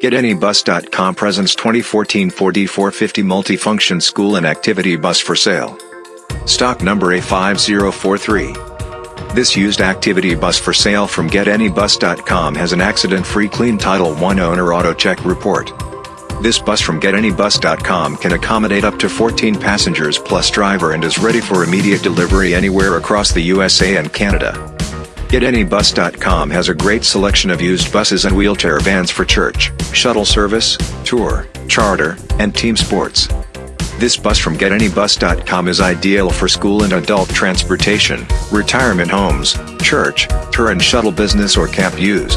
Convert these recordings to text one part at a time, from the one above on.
GetAnyBus.com presents 2014 Ford E450 multifunction school and activity bus for sale. Stock number A5043. This used activity bus for sale from GetAnyBus.com has an accident-free clean Title I owner AutoCheck report. This bus from GetAnyBus.com can accommodate up to 14 passengers plus driver and is ready for immediate delivery anywhere across the USA and Canada. GetAnyBus.com has a great selection of used buses and wheelchair vans for church, shuttle service, tour, charter, and team sports. This bus from GetAnyBus.com is ideal for school and adult transportation, retirement homes, church, tour and shuttle business or camp use.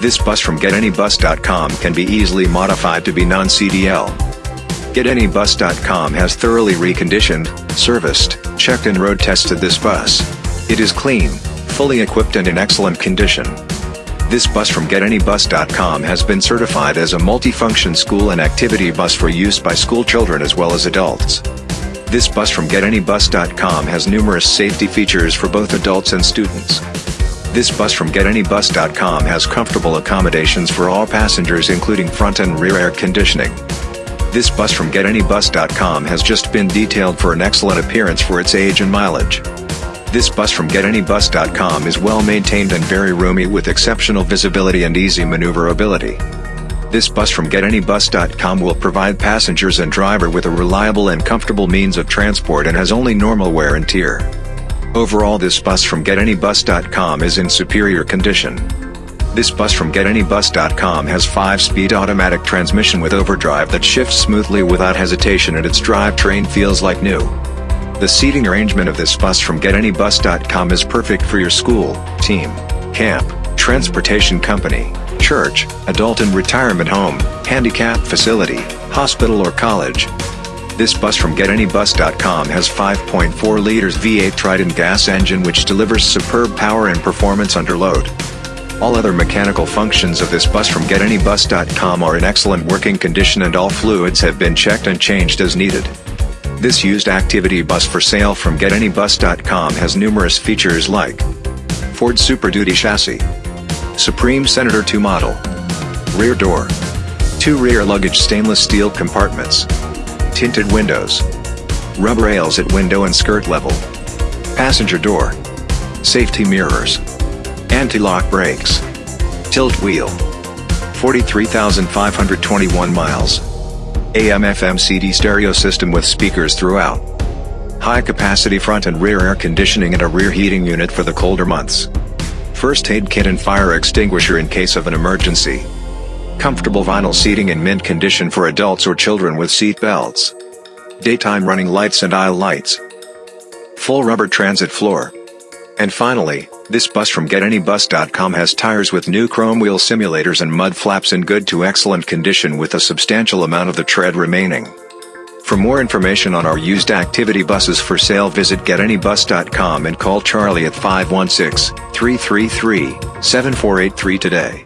This bus from GetAnyBus.com can be easily modified to be non-CDL. GetAnyBus.com has thoroughly reconditioned, serviced, checked and road tested this bus. It is clean, fully equipped and in excellent condition. This bus from GetAnyBus.com has been certified as a multifunction school and activity bus for use by school children as well as adults. This bus from GetAnyBus.com has numerous safety features for both adults and students. This bus from GetAnyBus.com has comfortable accommodations for all passengers including front and rear air conditioning. This bus from GetAnyBus.com has just been detailed for an excellent appearance for its age and mileage. This bus from GetAnyBus.com is well maintained and very roomy with exceptional visibility and easy maneuverability. This bus from GetAnyBus.com will provide passengers and driver with a reliable and comfortable means of transport and has only normal wear and tear. Overall this bus from GetAnyBus.com is in superior condition. This bus from GetAnyBus.com has 5-speed automatic transmission with overdrive that shifts smoothly without hesitation and its drivetrain feels like new. The seating arrangement of this bus from GetAnyBus.com is perfect for your school, team, camp, transportation company, church, adult and retirement home, handicap facility, hospital or college. This bus from GetAnyBus.com has 5.4 liters V8 Triton gas engine which delivers superb power and performance under load. All other mechanical functions of this bus from GetAnyBus.com are in excellent working condition and all fluids have been checked and changed as needed. This used activity bus for sale from GetAnyBus.com has numerous features like Ford Super Duty chassis, Supreme Senator 2 model, rear door, two rear luggage stainless steel compartments, tinted windows, rubber rails at window and skirt level, passenger door, safety mirrors, anti-lock brakes, tilt wheel, 43,521 miles. AM FM CD stereo system with speakers throughout. High capacity front and rear air conditioning and a rear heating unit for the colder months. First aid kit and fire extinguisher in case of an emergency. Comfortable vinyl seating in mint condition for adults or children with seat belts. Daytime running lights and aisle lights. Full rubber transit floor. And finally, this bus from GetAnyBus.com has tires with new chrome wheel simulators and mud flaps in good to excellent condition with a substantial amount of the tread remaining. For more information on our used activity buses for sale visit GetAnyBus.com and call Charlie at 516-333-7483 today.